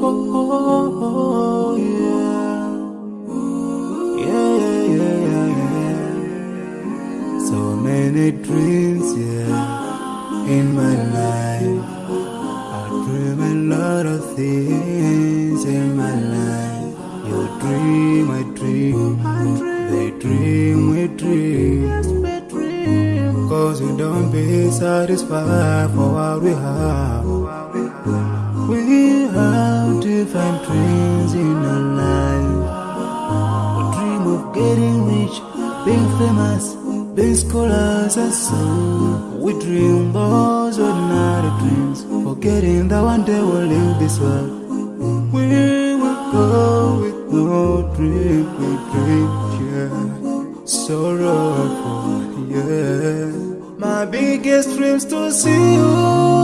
oh, yeah. Yeah, yeah, yeah. So many dreams, yeah, in my life. I dream a lot of things in my life. You dream, I dream. They dream, we dream. Cause we don't be satisfied for what we have. We have different dreams in our life. We dream of getting rich, being famous, being scholars and so. We dream those ordinary dreams, forgetting that one day we'll leave this world. We will go with no dream, we dream, yeah. Sorrowful, yeah. My biggest dreams to see you.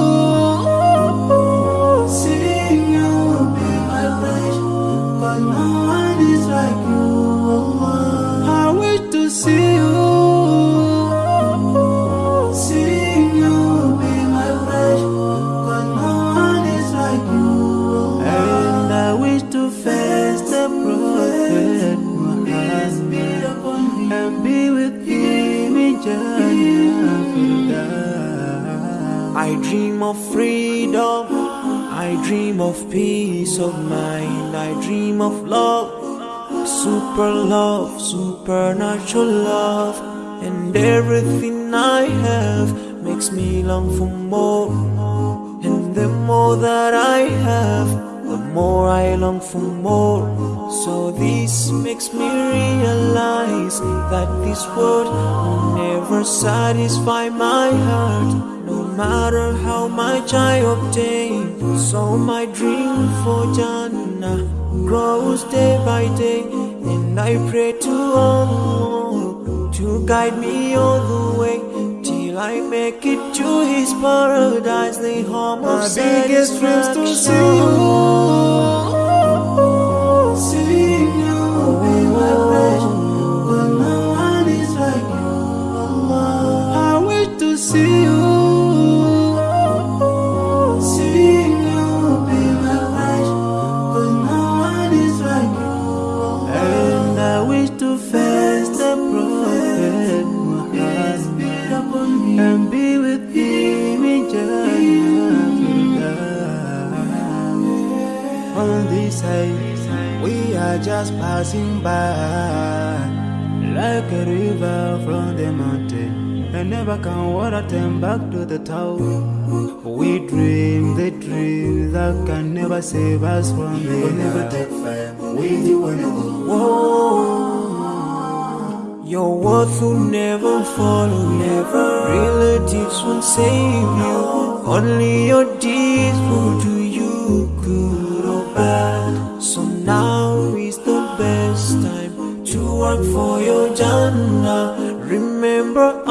Face the prophet Muhammad and be with him in Jannah. I dream of freedom, I dream of peace of mind, I dream of love, super love, supernatural love, and everything I have makes me long for more. And the more that I have, more I long for more. So this makes me realize that this world will never satisfy my heart, no matter how much I obtain. So my dream for Jannah grows day by day, and I pray to Allah to guide me all the way. Till I make it to His paradise, the home My of biggest dreams oh, to see you. See you be my. But no one is like you. Oh, I wish to see you. See you Side, we are just passing by, like a river from the mountain, and never can water turn back to the town. We dream the dream that can never save us from the We'll never take fire with you when you Whoa. Your worth will never follow never. Relatives won't save you. Only your deeds will do for your Jannah. Remember.